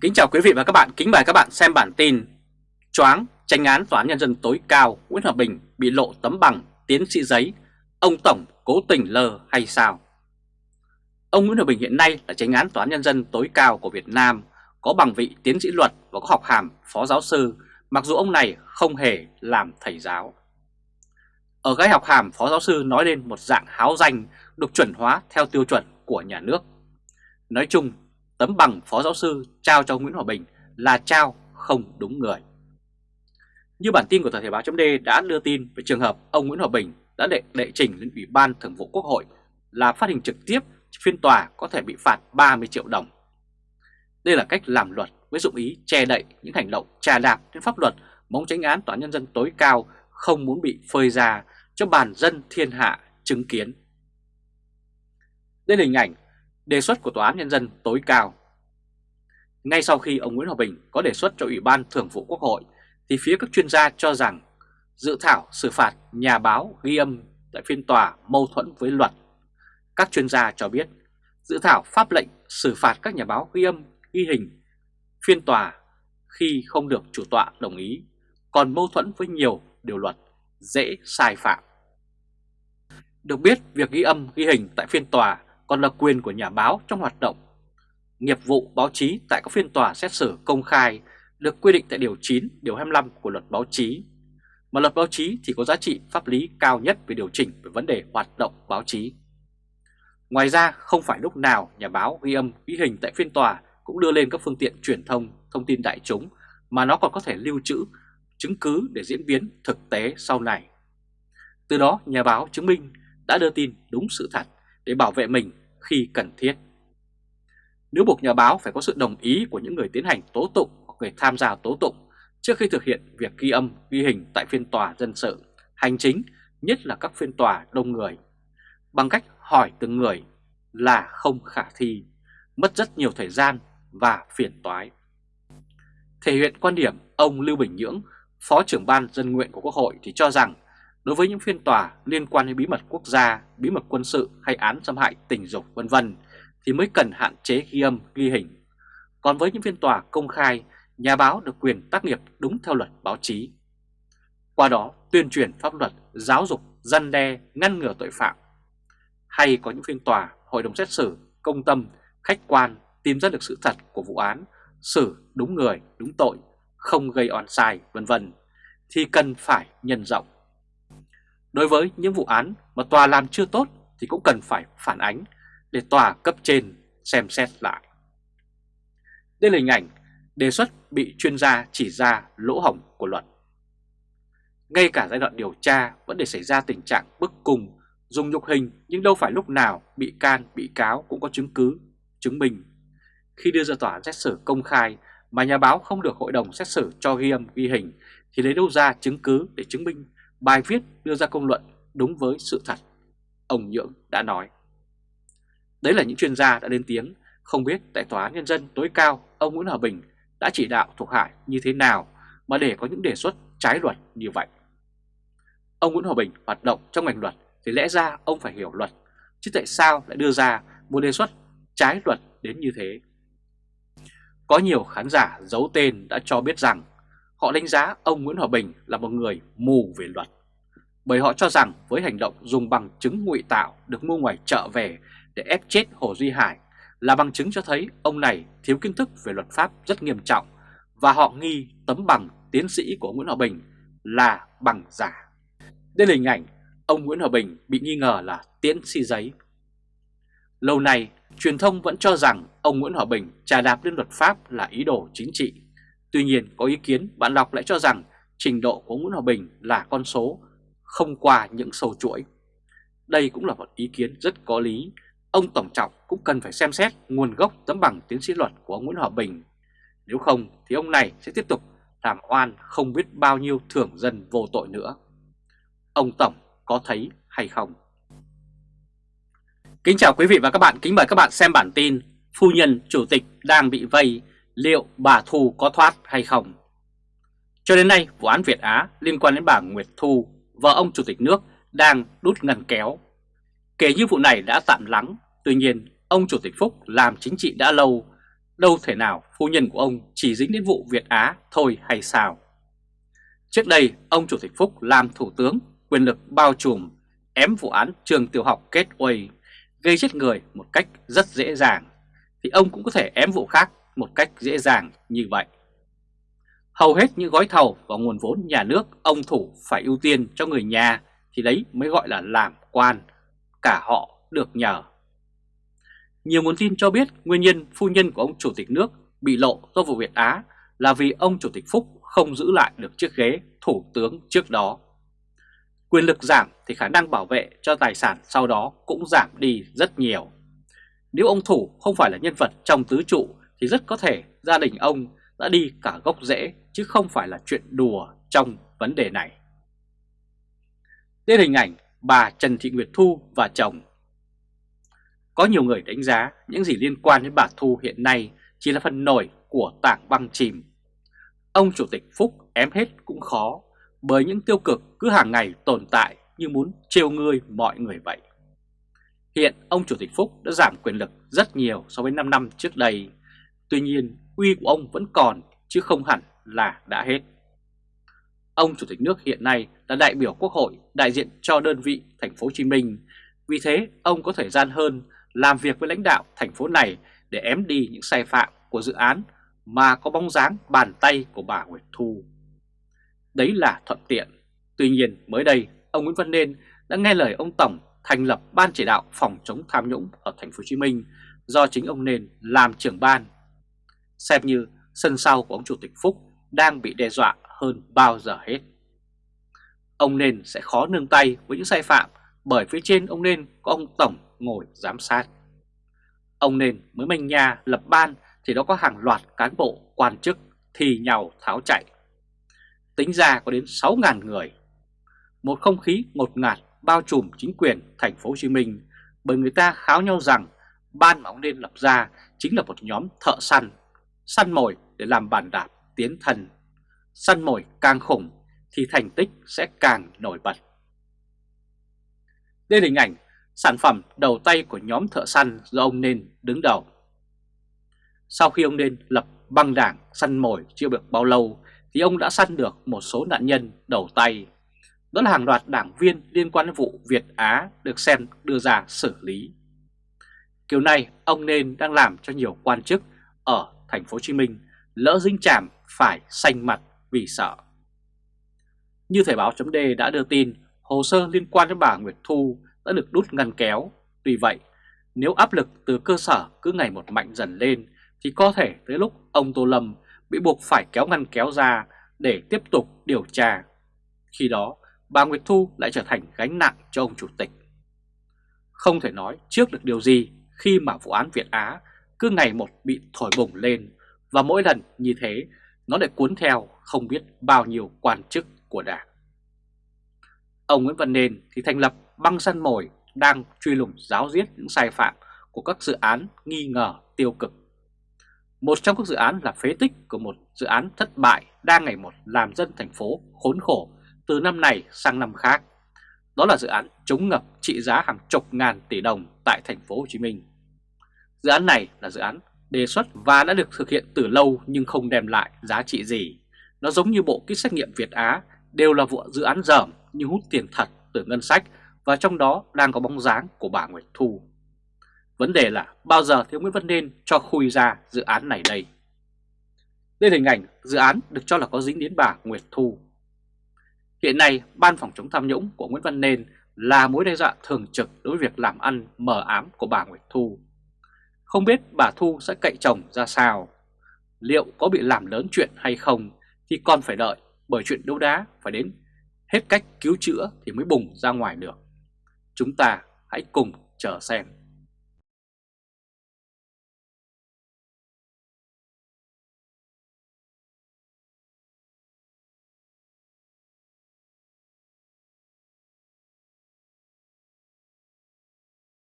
Kính chào quý vị và các bạn, kính mời các bạn xem bản tin Choáng, tranh án Tòa án Nhân dân tối cao Nguyễn Hòa Bình bị lộ tấm bằng tiến sĩ giấy. Ông Tổng cố tình lờ hay sao? Ông Nguyễn Hòa Bình hiện nay là tranh án Tòa án Nhân dân tối cao của Việt Nam Có bằng vị tiến sĩ luật và có học hàm phó giáo sư Mặc dù ông này không hề làm thầy giáo. Ở cái học hàm phó giáo sư nói lên một dạng háo danh được chuẩn hóa theo tiêu chuẩn của nhà nước. Nói chung tấm bằng phó giáo sư trao cho Nguyễn Hòa Bình là trao không đúng người. Như bản tin của thời Thể báo .d đã đưa tin về trường hợp ông Nguyễn Hòa Bình đã đệ đệ trình lên Ủy ban Thường vụ Quốc hội là phát hình trực tiếp phiên tòa có thể bị phạt 30 triệu đồng. Đây là cách làm luật với dụng ý che đậy những hành động trà đạp trên pháp luật mong tránh án tòa nhân dân tối cao không muốn bị phơi ra cho bàn dân thiên hạ chứng kiến. Đây là hình ảnh đề xuất của Tòa án Nhân dân tối cao. Ngay sau khi ông Nguyễn Hòa Bình có đề xuất cho Ủy ban Thường vụ Quốc hội, thì phía các chuyên gia cho rằng dự thảo xử phạt nhà báo ghi âm tại phiên tòa mâu thuẫn với luật. Các chuyên gia cho biết dự thảo pháp lệnh xử phạt các nhà báo ghi âm ghi hình phiên tòa khi không được chủ tọa đồng ý, còn mâu thuẫn với nhiều điều luật dễ sai phạm. Được biết, việc ghi âm ghi hình tại phiên tòa còn là quyền của nhà báo trong hoạt động. Nghiệp vụ báo chí tại các phiên tòa xét xử công khai được quy định tại Điều 9, Điều 25 của luật báo chí. Mà luật báo chí thì có giá trị pháp lý cao nhất về điều chỉnh về vấn đề hoạt động báo chí. Ngoài ra, không phải lúc nào nhà báo ghi âm ghi hình tại phiên tòa cũng đưa lên các phương tiện truyền thông, thông tin đại chúng mà nó còn có thể lưu trữ, chứng cứ để diễn biến thực tế sau này. Từ đó, nhà báo chứng minh đã đưa tin đúng sự thật để bảo vệ mình khi cần thiết. Nếu buộc nhà báo phải có sự đồng ý của những người tiến hành tố tụng hoặc người tham gia tố tụng trước khi thực hiện việc ghi âm, ghi hình tại phiên tòa dân sự, hành chính, nhất là các phiên tòa đông người, bằng cách hỏi từng người là không khả thi, mất rất nhiều thời gian và phiền toái. Thể hiện quan điểm ông Lưu Bình Nhưỡng, Phó trưởng ban dân nguyện của Quốc hội thì cho rằng đối với những phiên tòa liên quan đến bí mật quốc gia, bí mật quân sự hay án xâm hại tình dục vân vân thì mới cần hạn chế ghi âm, ghi hình. Còn với những phiên tòa công khai, nhà báo được quyền tác nghiệp đúng theo luật báo chí. Qua đó tuyên truyền pháp luật, giáo dục, dân đe, ngăn ngừa tội phạm. Hay có những phiên tòa, hội đồng xét xử, công tâm, khách quan tìm ra được sự thật của vụ án, xử đúng người, đúng tội, không gây oan sai vân vân thì cần phải nhân rộng. Đối với những vụ án mà tòa làm chưa tốt thì cũng cần phải phản ánh để tòa cấp trên xem xét lại. Đây là hình ảnh đề xuất bị chuyên gia chỉ ra lỗ hổng của luật. Ngay cả giai đoạn điều tra vẫn để xảy ra tình trạng bức cùng, dùng nhục hình nhưng đâu phải lúc nào bị can, bị cáo cũng có chứng cứ, chứng minh. Khi đưa ra tòa xét xử công khai mà nhà báo không được hội đồng xét xử cho ghi âm ghi hình thì lấy đâu ra chứng cứ để chứng minh bài viết đưa ra công luận đúng với sự thật, ông Nhưỡng đã nói. Đấy là những chuyên gia đã lên tiếng, không biết tại Tòa án Nhân dân tối cao ông Nguyễn Hòa Bình đã chỉ đạo thuộc hạ như thế nào mà để có những đề xuất trái luật như vậy. Ông Nguyễn Hòa Bình hoạt động trong ngành luật thì lẽ ra ông phải hiểu luật, chứ tại sao lại đưa ra một đề xuất trái luật đến như thế. Có nhiều khán giả giấu tên đã cho biết rằng Họ đánh giá ông Nguyễn Hòa Bình là một người mù về luật. Bởi họ cho rằng với hành động dùng bằng chứng ngụy tạo được mua ngoài chợ về để ép chết Hồ Duy Hải là bằng chứng cho thấy ông này thiếu kiến thức về luật pháp rất nghiêm trọng và họ nghi tấm bằng tiến sĩ của Nguyễn Hòa Bình là bằng giả. Đây là hình ảnh ông Nguyễn Hòa Bình bị nghi ngờ là tiến sĩ giấy. Lâu nay, truyền thông vẫn cho rằng ông Nguyễn Hòa Bình trà đạp lên luật pháp là ý đồ chính trị Tuy nhiên có ý kiến bạn đọc lại cho rằng trình độ của Nguyễn Hòa Bình là con số không qua những sâu chuỗi. Đây cũng là một ý kiến rất có lý. Ông Tổng Trọng cũng cần phải xem xét nguồn gốc tấm bằng tiến sĩ luật của ông Nguyễn Hòa Bình. Nếu không thì ông này sẽ tiếp tục làm oan không biết bao nhiêu thưởng dân vô tội nữa. Ông Tổng có thấy hay không? Kính chào quý vị và các bạn, kính mời các bạn xem bản tin Phu nhân chủ tịch đang bị vây liệu bà Thu có thoát hay không. Cho đến nay, vụ án Việt Á liên quan đến bà Nguyệt Thu, vợ ông Chủ tịch nước, đang đút ngăn kéo. Kể như vụ này đã tạm lắng, tuy nhiên ông Chủ tịch Phúc làm chính trị đã lâu, đâu thể nào phu nhân của ông chỉ dính đến vụ Việt Á thôi hay sao? Trước đây, ông Chủ tịch Phúc làm thủ tướng, quyền lực bao trùm, ém vụ án trường tiểu học kết uầy, gây chết người một cách rất dễ dàng, thì ông cũng có thể ém vụ khác một cách dễ dàng như vậy. Hầu hết những gói thầu và nguồn vốn nhà nước ông Thủ phải ưu tiên cho người nhà thì đấy mới gọi là làm quan, cả họ được nhờ. Nhiều nguồn tin cho biết nguyên nhân phu nhân của ông Chủ tịch nước bị lộ do vụ Việt Á là vì ông Chủ tịch Phúc không giữ lại được chiếc ghế thủ tướng trước đó. Quyền lực giảm thì khả năng bảo vệ cho tài sản sau đó cũng giảm đi rất nhiều. Nếu ông Thủ không phải là nhân vật trong tứ trụ thì rất có thể gia đình ông đã đi cả gốc rễ, chứ không phải là chuyện đùa trong vấn đề này. Đây hình ảnh, bà Trần Thị Nguyệt Thu và chồng. Có nhiều người đánh giá những gì liên quan đến bà Thu hiện nay chỉ là phần nổi của tảng băng chìm. Ông Chủ tịch Phúc ém hết cũng khó bởi những tiêu cực cứ hàng ngày tồn tại như muốn trêu ngươi mọi người vậy. Hiện ông Chủ tịch Phúc đã giảm quyền lực rất nhiều so với 5 năm trước đây. Tuy nhiên, uy của ông vẫn còn chứ không hẳn là đã hết. Ông Chủ tịch nước hiện nay là đại biểu Quốc hội đại diện cho đơn vị thành phố Hồ Chí Minh. Vì thế, ông có thời gian hơn làm việc với lãnh đạo thành phố này để ém đi những sai phạm của dự án mà có bóng dáng bàn tay của bà Nguyệt Thu. Đấy là thuận tiện. Tuy nhiên, mới đây, ông Nguyễn Văn Nên đã nghe lời ông Tổng thành lập Ban chỉ đạo phòng chống tham nhũng ở thành phố Hồ Chí Minh do chính ông Nên làm trưởng ban. Xem như sân sau của ông Chủ tịch Phúc đang bị đe dọa hơn bao giờ hết. Ông Nên sẽ khó nương tay với những sai phạm bởi phía trên ông Nên có ông Tổng ngồi giám sát. Ông Nên mới manh nha lập ban thì nó có hàng loạt cán bộ quan chức thì nhau tháo chạy. Tính ra có đến 6.000 người. Một không khí ngột ngạt bao trùm chính quyền thành phố Hồ Chí Minh bởi người ta kháo nhau rằng ban mà ông nên lập ra chính là một nhóm thợ săn, săn mồi để làm bàn đạp tiến thần. Săn mồi càng khủng thì thành tích sẽ càng nổi bật. Đây là hình ảnh sản phẩm đầu tay của nhóm thợ săn do ông Nên đứng đầu. Sau khi ông Nên lập băng đảng săn mồi chưa được bao lâu thì ông đã săn được một số nạn nhân đầu tay. Đó là hàng loạt đảng viên liên quan đến vụ Việt Á được xem đưa ra xử lý. Kiểu này, ông nên đang làm cho nhiều quan chức ở thành phố Hồ Chí Minh lỡ dính chạm phải xanh mặt vì sợ. Như Thời báo chấm đã đưa tin, hồ sơ liên quan đến bà Nguyệt Thu đã được đút ngăn kéo. Tuy vậy, nếu áp lực từ cơ sở cứ ngày một mạnh dần lên thì có thể tới lúc ông Tô Lâm bị buộc phải kéo ngăn kéo ra để tiếp tục điều tra. Khi đó, bà Nguyệt Thu lại trở thành gánh nặng cho ông Chủ tịch. Không thể nói trước được điều gì khi mà vụ án Việt Á cứ ngày một bị thổi bùng lên, và mỗi lần như thế, nó lại cuốn theo không biết bao nhiêu quan chức của đảng. Ông Nguyễn Văn Nên thì thành lập băng săn mồi đang truy lùng giáo diết những sai phạm của các dự án nghi ngờ tiêu cực. Một trong các dự án là phế tích của một dự án thất bại đang ngày một làm dân thành phố khốn khổ từ năm này sang năm khác. Đó là dự án chống ngập trị giá hàng chục ngàn tỷ đồng tại thành phố Hồ Chí Minh. Dự án này là dự án đề xuất và đã được thực hiện từ lâu nhưng không đem lại giá trị gì. Nó giống như bộ kit xét nghiệm Việt Á đều là vụ dự án dởm nhưng hút tiền thật từ ngân sách và trong đó đang có bóng dáng của bà Nguyệt Thu. Vấn đề là bao giờ thì Nguyễn Văn Nên cho khui ra dự án này đây? Đây là hình ảnh dự án được cho là có dính đến bà Nguyệt Thu. Hiện nay, Ban phòng chống tham nhũng của Nguyễn Văn Nên là mối đe dọa thường trực đối với việc làm ăn mờ ám của bà Nguyệt Thu. Không biết bà Thu sẽ cậy chồng ra sao? Liệu có bị làm lớn chuyện hay không thì còn phải đợi, bởi chuyện đấu đá phải đến hết cách cứu chữa thì mới bùng ra ngoài được. Chúng ta hãy cùng chờ xem.